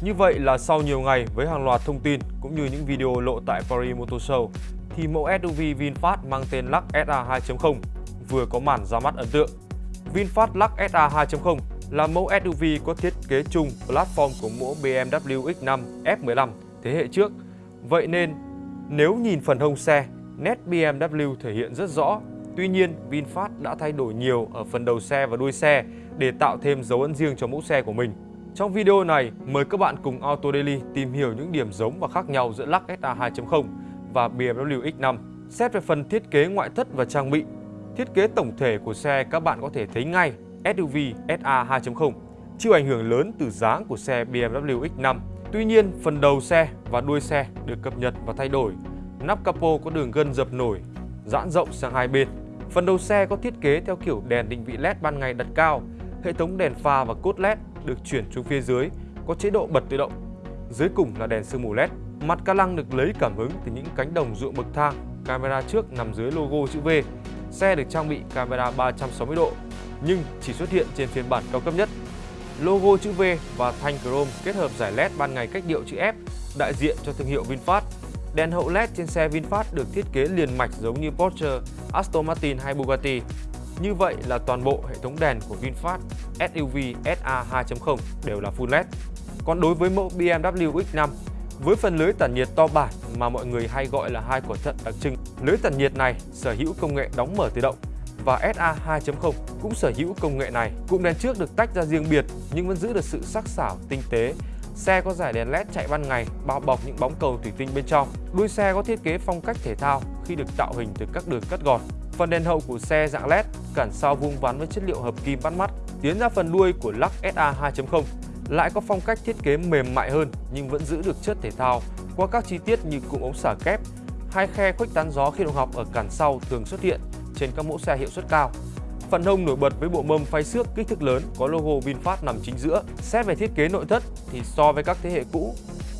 Như vậy là sau nhiều ngày với hàng loạt thông tin cũng như những video lộ tại Paris Motor Show thì mẫu SUV VinFast mang tên Lux SA 2.0 vừa có màn ra mắt ấn tượng. VinFast Lux SA 2.0 là mẫu SUV có thiết kế chung platform của mẫu BMW X5 F15 thế hệ trước. Vậy nên nếu nhìn phần hông xe, nét BMW thể hiện rất rõ. Tuy nhiên, VinFast đã thay đổi nhiều ở phần đầu xe và đuôi xe để tạo thêm dấu ấn riêng cho mẫu xe của mình. Trong video này, mời các bạn cùng Auto Daily tìm hiểu những điểm giống và khác nhau giữa Lux SA 2.0 và BMW X5. Xét về phần thiết kế ngoại thất và trang bị, thiết kế tổng thể của xe các bạn có thể thấy ngay SUV SA 2.0 chịu ảnh hưởng lớn từ dáng của xe BMW X5. Tuy nhiên, phần đầu xe và đuôi xe được cập nhật và thay đổi. Nắp capo có đường gân dập nổi, giãn rộng sang hai bên. Phần đầu xe có thiết kế theo kiểu đèn định vị LED ban ngày đặt cao, hệ thống đèn pha và cốt LED được chuyển xuống phía dưới, có chế độ bật tự động. Dưới cùng là đèn sương mù LED. Mặt ca lăng được lấy cảm hứng từ những cánh đồng ruộng bậc thang, camera trước nằm dưới logo chữ V. Xe được trang bị camera 360 độ, nhưng chỉ xuất hiện trên phiên bản cao cấp nhất. Logo chữ V và thanh chrome kết hợp giải LED ban ngày cách điệu chữ F đại diện cho thương hiệu VinFast. Đèn hậu LED trên xe VinFast được thiết kế liền mạch giống như Porsche, Aston Martin hay Bugatti. Như vậy là toàn bộ hệ thống đèn của VinFast SUV SA 2.0 đều là full LED. Còn đối với mẫu BMW X5, với phần lưới tản nhiệt to bản mà mọi người hay gọi là hai quả thận đặc trưng, lưới tản nhiệt này sở hữu công nghệ đóng mở tự động và SA 2.0 cũng sở hữu công nghệ này. Cụm đèn trước được tách ra riêng biệt nhưng vẫn giữ được sự sắc sảo, tinh tế. Xe có giải đèn LED chạy ban ngày bao bọc những bóng cầu thủy tinh bên trong. Đuôi xe có thiết kế phong cách thể thao khi được tạo hình từ các đường cắt gọt. Phần đèn hậu của xe dạng LED, cản sau vuông vắn với chất liệu hợp kim bắt mắt. Tiến ra phần đuôi của Lux SA 2.0 lại có phong cách thiết kế mềm mại hơn nhưng vẫn giữ được chất thể thao qua các chi tiết như cụm ống xả kép, hai khe khuếch tán gió khi động học ở cản sau thường xuất hiện trên các mẫu xe hiệu suất cao. Phần hông nổi bật với bộ mâm phay xước kích thước lớn có logo VinFast nằm chính giữa. Xét về thiết kế nội thất thì so với các thế hệ cũ,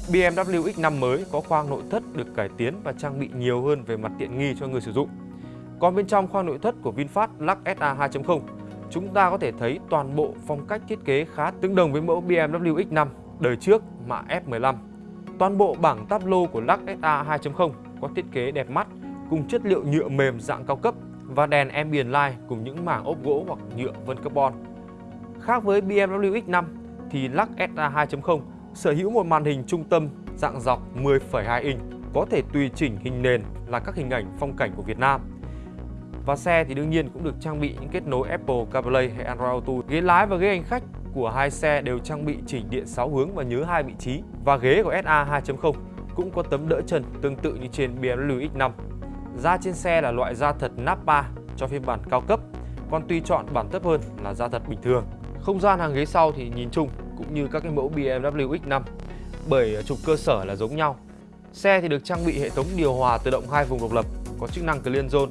BMW X5 mới có khoang nội thất được cải tiến và trang bị nhiều hơn về mặt tiện nghi cho người sử dụng. Còn bên trong khoang nội thất của VinFast Lux SA 2.0, chúng ta có thể thấy toàn bộ phong cách thiết kế khá tương đồng với mẫu BMW X5 đời trước mã F15. Toàn bộ bảng táp lô của Lux SA 2.0 có thiết kế đẹp mắt cùng chất liệu nhựa mềm dạng cao cấp và đèn ambient light cùng những mảng ốp gỗ hoặc nhựa vân carbon. Khác với BMW X5 thì Lux SA 2.0 sở hữu một màn hình trung tâm dạng dọc 10,2 inch có thể tùy chỉnh hình nền là các hình ảnh phong cảnh của Việt Nam. Và xe thì đương nhiên cũng được trang bị những kết nối Apple CarPlay hay Android Auto. Ghế lái và ghế hành khách của hai xe đều trang bị chỉnh điện 6 hướng và nhớ hai vị trí. Và ghế của SA 2.0 cũng có tấm đỡ chân tương tự như trên BMW X5. Da trên xe là loại da thật Nappa cho phiên bản cao cấp, còn tùy chọn bản thấp hơn là da thật bình thường. Không gian hàng ghế sau thì nhìn chung cũng như các cái mẫu BMW X5 bởi trục cơ sở là giống nhau. Xe thì được trang bị hệ thống điều hòa tự động hai vùng độc lập có chức năng Clean Zone.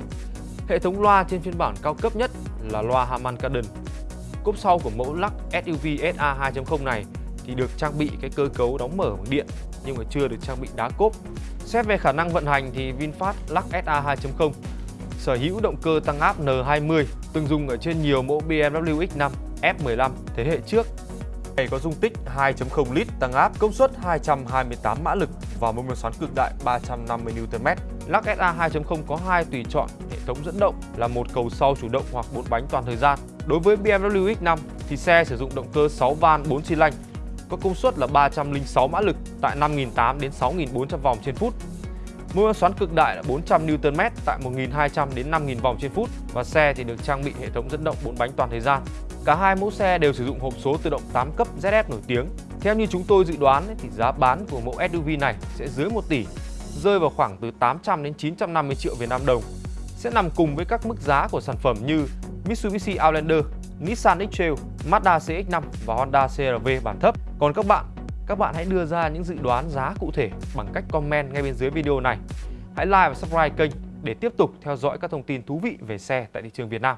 Hệ thống loa trên phiên bản cao cấp nhất là loa Harman Kardon. Cốp sau của mẫu lắc SUV SA 2.0 này thì được trang bị cái cơ cấu đóng mở bằng điện nhưng mà chưa được trang bị đá cốp. Xét về khả năng vận hành thì VinFast Lux SA 2.0 sở hữu động cơ tăng áp N20 từng dùng ở trên nhiều mẫu BMW X5, F15 thế hệ trước. Này có dung tích 2.0 lít tăng áp, công suất 228 mã lực và mô men xoắn cực đại 350 Nm. Lắc SA 2.0 có hai tùy chọn hệ thống dẫn động là một cầu sau chủ động hoặc bốn bánh toàn thời gian. Đối với BMW X5 thì xe sử dụng động cơ 6 van 4 xi lanh có công suất là 306 mã lực tại 5.800 đến 6.400 vòng trên phút. Mô men xoắn cực đại là 400 Nm tại 1.200 đến 5.000 vòng trên phút và xe thì được trang bị hệ thống dẫn động 4 bánh toàn thời gian. Cả hai mẫu xe đều sử dụng hộp số tự động 8 cấp ZF nổi tiếng. Theo như chúng tôi dự đoán thì giá bán của mẫu SUV này sẽ dưới 1 tỷ, rơi vào khoảng từ 800 đến 950 triệu Việt Nam đồng. Sẽ nằm cùng với các mức giá của sản phẩm như Mitsubishi Outlander, Nissan X-Trail, Mazda CX-5 và Honda CR-V bản thấp. Còn các bạn, các bạn hãy đưa ra những dự đoán giá cụ thể bằng cách comment ngay bên dưới video này. Hãy like và subscribe kênh để tiếp tục theo dõi các thông tin thú vị về xe tại thị trường Việt Nam.